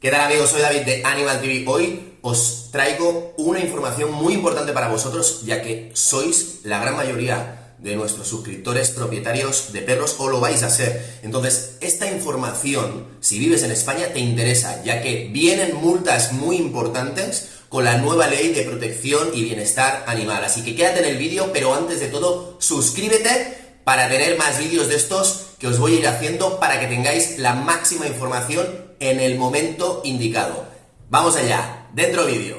¿Qué tal amigos? Soy David de Animal TV. Hoy os traigo una información muy importante para vosotros, ya que sois la gran mayoría de nuestros suscriptores propietarios de perros o lo vais a ser. Entonces, esta información, si vives en España, te interesa, ya que vienen multas muy importantes con la nueva ley de protección y bienestar animal. Así que quédate en el vídeo, pero antes de todo, suscríbete para tener más vídeos de estos que os voy a ir haciendo para que tengáis la máxima información en el momento indicado. Vamos allá, dentro vídeo.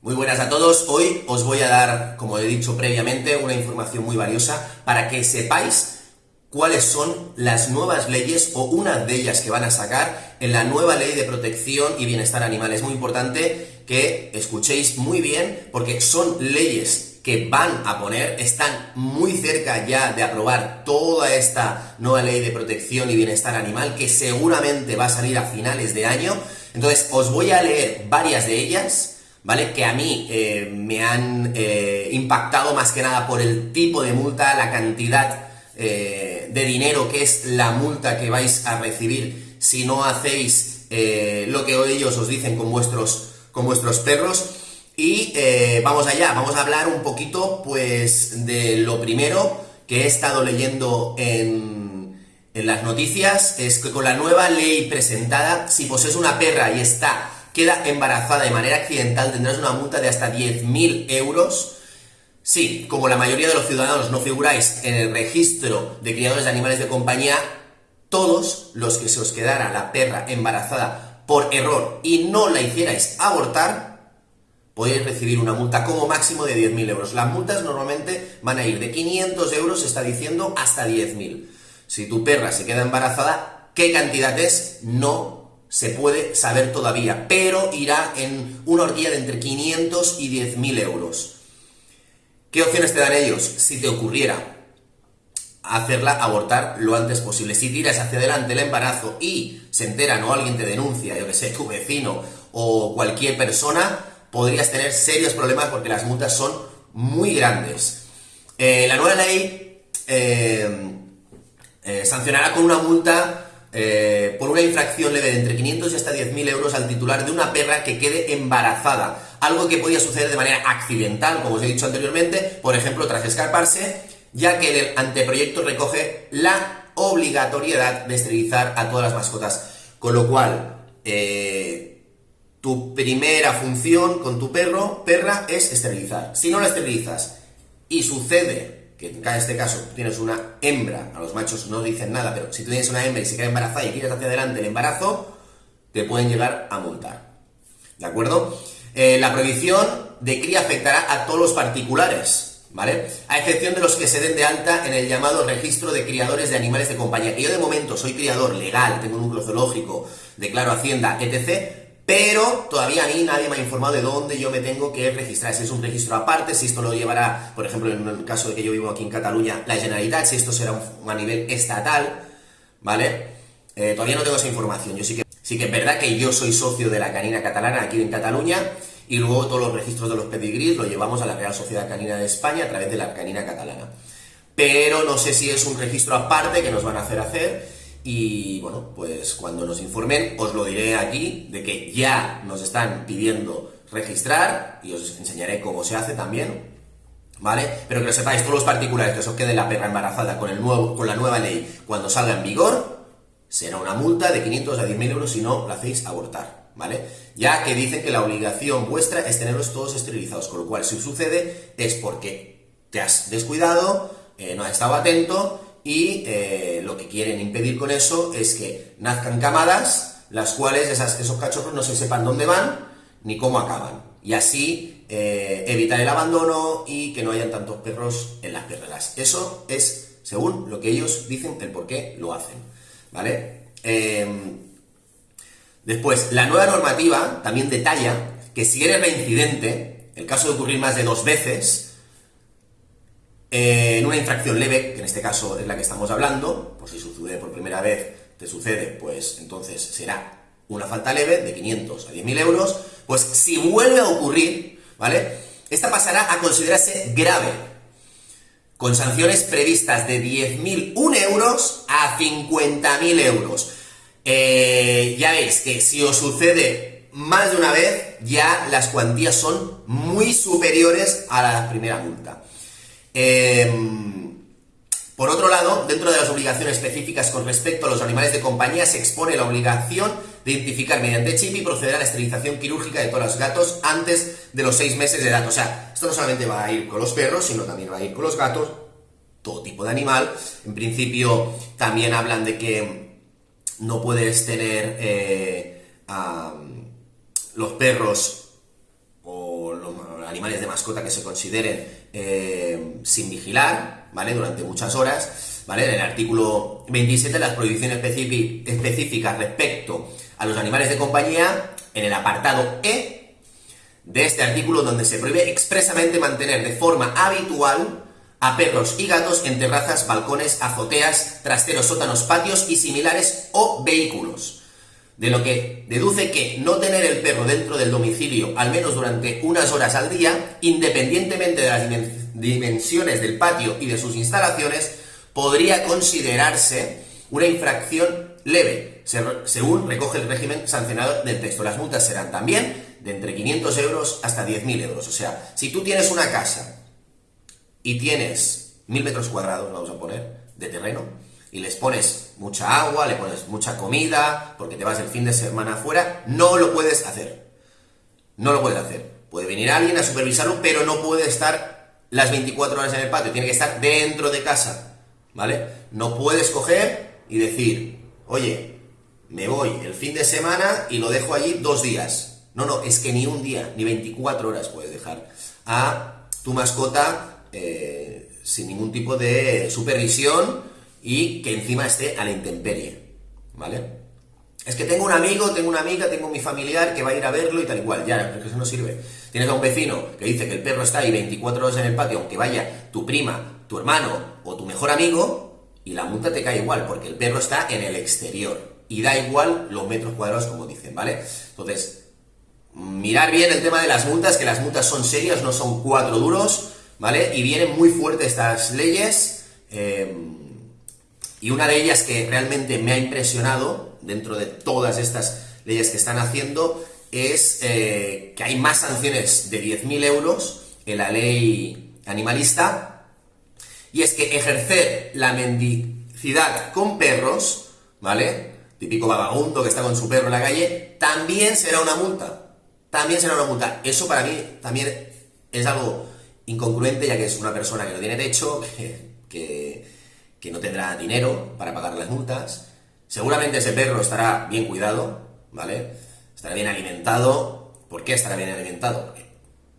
Muy buenas a todos, hoy os voy a dar, como he dicho previamente, una información muy valiosa para que sepáis cuáles son las nuevas leyes o una de ellas que van a sacar en la nueva ley de protección y bienestar animal. Es muy importante que escuchéis muy bien porque son leyes que van a poner, están muy cerca ya de aprobar toda esta nueva ley de protección y bienestar animal que seguramente va a salir a finales de año. Entonces os voy a leer varias de ellas, ¿vale? Que a mí eh, me han eh, impactado más que nada por el tipo de multa, la cantidad eh, de dinero que es la multa que vais a recibir si no hacéis lo que ellos os dicen con vuestros con vuestros perros. Y eh, vamos allá, vamos a hablar un poquito pues de lo primero que he estado leyendo en, en las noticias, es que con la nueva ley presentada, si posees una perra y está, queda embarazada de manera accidental, tendrás una multa de hasta 10.000 euros. Sí, como la mayoría de los ciudadanos no figuráis en el registro de criadores de animales de compañía, todos los que se os quedara la perra embarazada por error y no la hicierais abortar, podéis recibir una multa como máximo de 10.000 euros. Las multas normalmente van a ir de 500 euros, se está diciendo, hasta 10.000. Si tu perra se queda embarazada, ¿qué cantidad es? No se puede saber todavía, pero irá en una horquilla de entre 500 y 10.000 euros. ¿Qué opciones te dan ellos? Si te ocurriera hacerla abortar lo antes posible. Si tiras hacia adelante el embarazo y se enteran o alguien te denuncia, yo que sé, tu vecino o cualquier persona, podrías tener serios problemas porque las multas son muy grandes. Eh, la nueva ley eh, eh, sancionará con una multa por una infracción leve de entre 500 y hasta 10.000 euros al titular de una perra que quede embarazada. Algo que podía suceder de manera accidental, como os he dicho anteriormente, por ejemplo, tras escaparse ya que el anteproyecto recoge la obligatoriedad de esterilizar a todas las mascotas. Con lo cual, eh, tu primera función con tu perro, perra, es esterilizar. Si no la esterilizas y sucede que en este caso tienes una hembra, a los machos no dicen nada, pero si tú tienes una hembra y se queda embarazada y quieres hacia adelante el embarazo, te pueden llegar a multar. ¿De acuerdo? Eh, la prohibición de cría afectará a todos los particulares, ¿vale? A excepción de los que se den de alta en el llamado registro de criadores de animales de compañía, que yo de momento soy criador legal, tengo un núcleo zoológico, declaro Hacienda, etc., pero todavía a mí nadie me ha informado de dónde yo me tengo que registrar, si es un registro aparte, si esto lo llevará, por ejemplo, en el caso de que yo vivo aquí en Cataluña, la Generalitat, si esto será a nivel estatal, ¿vale? Eh, todavía no tengo esa información, yo sí que, sí que es verdad que yo soy socio de la canina catalana aquí en Cataluña, y luego todos los registros de los pedigrís lo llevamos a la Real Sociedad Canina de España a través de la canina catalana. Pero no sé si es un registro aparte que nos van a hacer hacer y bueno, pues cuando nos informen os lo diré aquí de que ya nos están pidiendo registrar y os enseñaré cómo se hace también, ¿vale? Pero que lo sepáis, todos los particulares que os quede la perra embarazada con, el nuevo, con la nueva ley cuando salga en vigor, será una multa de 500 a 10.000 euros si no la hacéis abortar. ¿Vale? Ya que dicen que la obligación vuestra es tenerlos todos esterilizados, con lo cual si sucede es porque te has descuidado, eh, no has estado atento y eh, lo que quieren impedir con eso es que nazcan camadas, las cuales esos cachorros no se sepan dónde van ni cómo acaban. Y así eh, evitar el abandono y que no hayan tantos perros en las perreras. Eso es, según lo que ellos dicen, el por qué lo hacen, ¿vale? Después, la nueva normativa también detalla que si eres reincidente, el caso de ocurrir más de dos veces, en una infracción leve, que en este caso es la que estamos hablando, pues si sucede por primera vez, te sucede, pues entonces será una falta leve de 500 a 10.000 euros, pues si vuelve a ocurrir, ¿vale? esta pasará a considerarse grave, con sanciones previstas de 10.001 euros a 50.000 euros. Eh, ya veis que si os sucede más de una vez, ya las cuantías son muy superiores a la primera multa. Em, por otro lado, dentro de las obligaciones específicas con respecto a los animales de compañía, se expone la obligación de identificar mediante chip y proceder a la esterilización quirúrgica de todos los gatos antes de los seis meses de edad. O sea, esto no solamente va a ir con los perros, sino también va a ir con los gatos, todo tipo de animal. En principio, también hablan de que no puedes tener eh, los perros o los animales de mascota que se consideren eh, sin vigilar, ¿vale? Durante muchas horas, ¿vale? En el artículo 27 las prohibiciones específicas respecto a los animales de compañía, en el apartado E de este artículo donde se prohíbe expresamente mantener de forma habitual a perros y gatos en terrazas, balcones, azoteas, trasteros, sótanos, patios y similares o vehículos de lo que deduce que no tener el perro dentro del domicilio al menos durante unas horas al día, independientemente de las dimensiones del patio y de sus instalaciones, podría considerarse una infracción leve, según recoge el régimen sancionado del texto. Las multas serán también de entre 500 euros hasta 10.000 euros. O sea, si tú tienes una casa y tienes 1.000 metros cuadrados, vamos a poner, de terreno, y les pones mucha agua, le pones mucha comida, porque te vas el fin de semana afuera, no lo puedes hacer. No lo puedes hacer. Puede venir alguien a supervisarlo, pero no puede estar las 24 horas en el patio, tiene que estar dentro de casa, ¿vale? No puedes coger y decir, oye, me voy el fin de semana y lo dejo allí dos días. No, no, es que ni un día, ni 24 horas puedes dejar a tu mascota eh, sin ningún tipo de supervisión y que encima esté a la intemperie, ¿vale? Es que tengo un amigo, tengo una amiga, tengo mi familiar que va a ir a verlo y tal y cual. Ya, pero eso no sirve. Tienes a un vecino que dice que el perro está ahí 24 horas en el patio, aunque vaya tu prima, tu hermano o tu mejor amigo, y la multa te cae igual, porque el perro está en el exterior. Y da igual los metros cuadrados, como dicen, ¿vale? Entonces, mirar bien el tema de las multas, que las multas son serias, no son cuatro duros, ¿vale? Y vienen muy fuertes estas leyes. Eh, y una de ellas que realmente me ha impresionado, dentro de todas estas leyes que están haciendo, es eh, que hay más sanciones de 10.000 euros en la ley animalista, y es que ejercer la mendicidad con perros, ¿vale? Típico vagabundo que está con su perro en la calle, también será una multa. También será una multa. Eso para mí también es algo incongruente, ya que es una persona que no tiene techo, que que no tendrá dinero para pagar las multas. Seguramente ese perro estará bien cuidado, ¿vale? Estará bien alimentado. ¿Por qué estará bien alimentado? Porque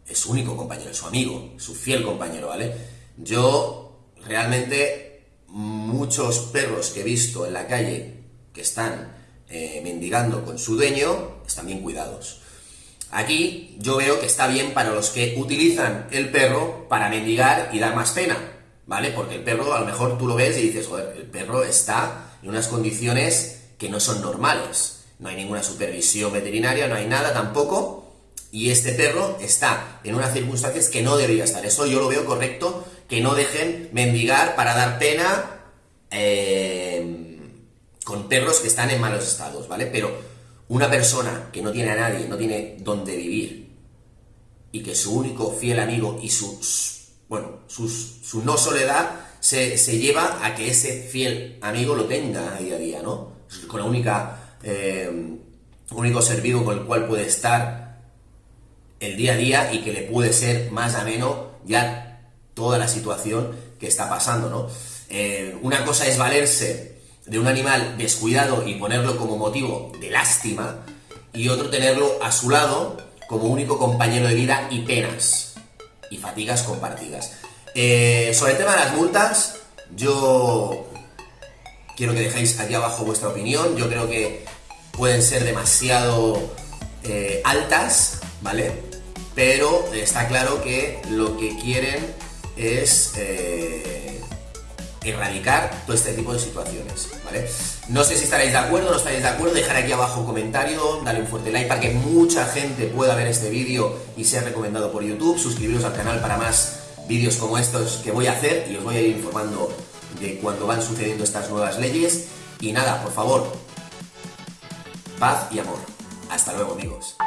es su único compañero, es su amigo, su fiel compañero, ¿vale? Yo realmente muchos perros que he visto en la calle que están eh, mendigando con su dueño están bien cuidados. Aquí yo veo que está bien para los que utilizan el perro para mendigar y dar más pena. ¿vale? Porque el perro, a lo mejor tú lo ves y dices, joder, el perro está en unas condiciones que no son normales. No hay ninguna supervisión veterinaria, no hay nada tampoco. Y este perro está en unas circunstancias que no debería estar. Eso yo lo veo correcto, que no dejen mendigar para dar pena eh, con perros que están en malos estados, ¿vale? Pero una persona que no tiene a nadie, no tiene dónde vivir, y que su único fiel amigo y su bueno, su no soledad se, lleva a que ese fiel amigo lo tenga día a día, ¿no? Con la única, eh, único ser vivo con el cual puede estar el día a día y que le puede ser más ameno ya toda la situación que está pasando, ¿no? Eh, una cosa es valerse de un animal descuidado y ponerlo como motivo de lástima y otro tenerlo a su lado como único compañero de vida y penas y fatigas compartidas. Eh, sobre el tema de las multas, yo quiero que dejéis aquí abajo vuestra opinión. Yo creo que pueden ser demasiado eh, altas, ¿vale? Pero está claro que lo que quieren es eh, erradicar todo este tipo de situaciones, ¿vale? No sé si estaréis de acuerdo no estaréis de acuerdo, dejar aquí abajo un comentario, dale un fuerte like para que mucha gente pueda ver este vídeo y sea recomendado por YouTube, suscribiros al canal para más vídeos como estos que voy a hacer y os voy a ir informando de cuando van sucediendo estas nuevas leyes y nada, por favor, paz y amor. Hasta luego amigos.